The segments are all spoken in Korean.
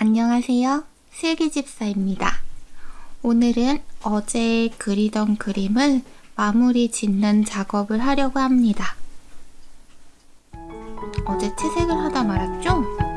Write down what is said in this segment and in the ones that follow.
안녕하세요. 슬기집사입니다. 오늘은 어제 그리던 그림을 마무리 짓는 작업을 하려고 합니다. 어제 채색을 하다 말았죠?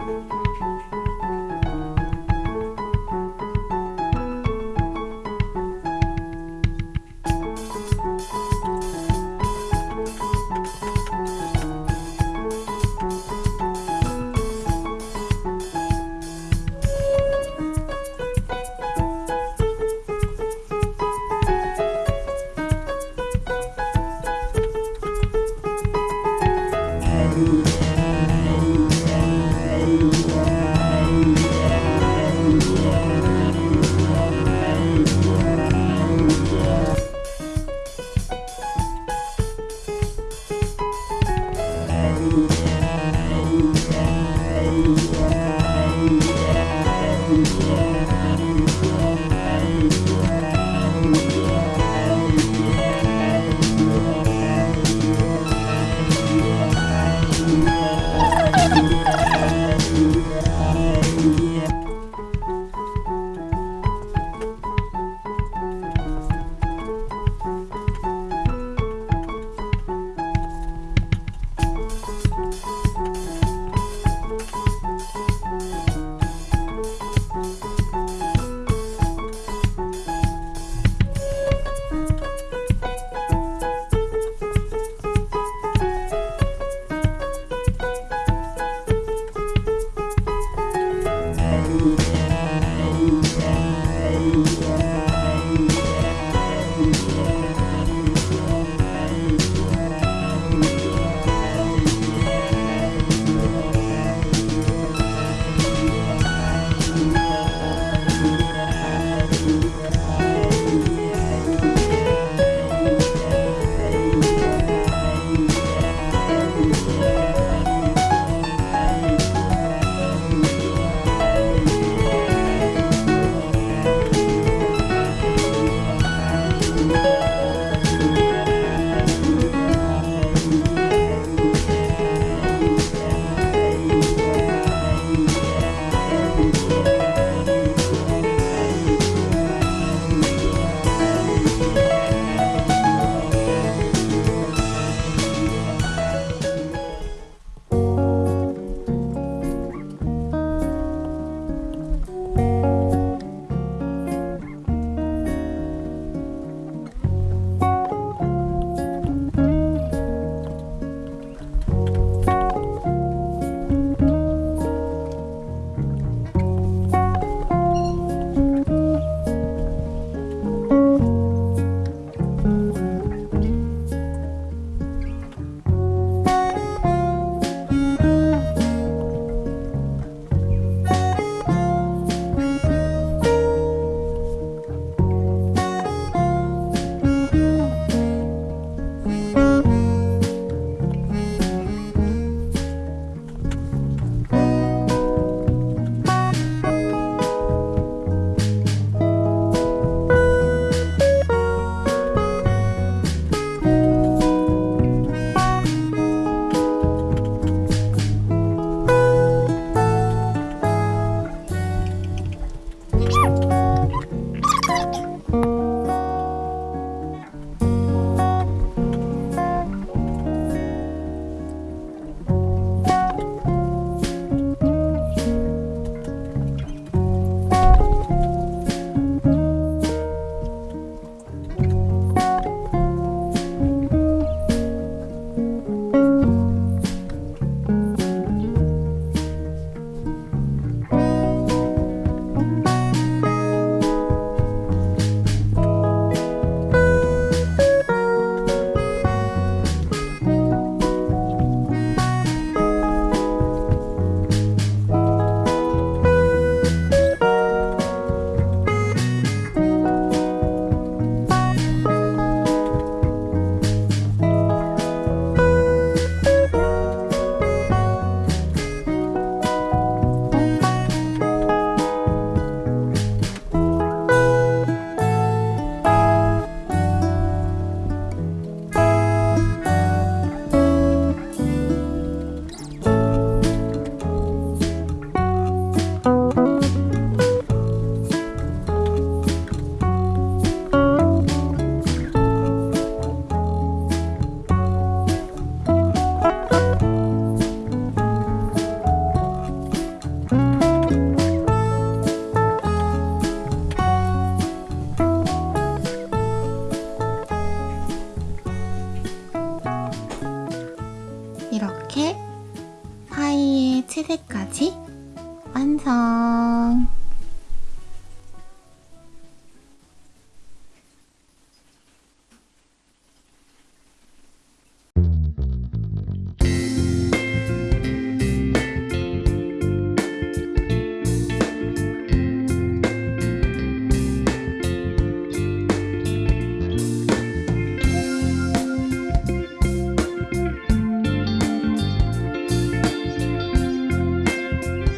이렇게 파이의 채색까지 완성!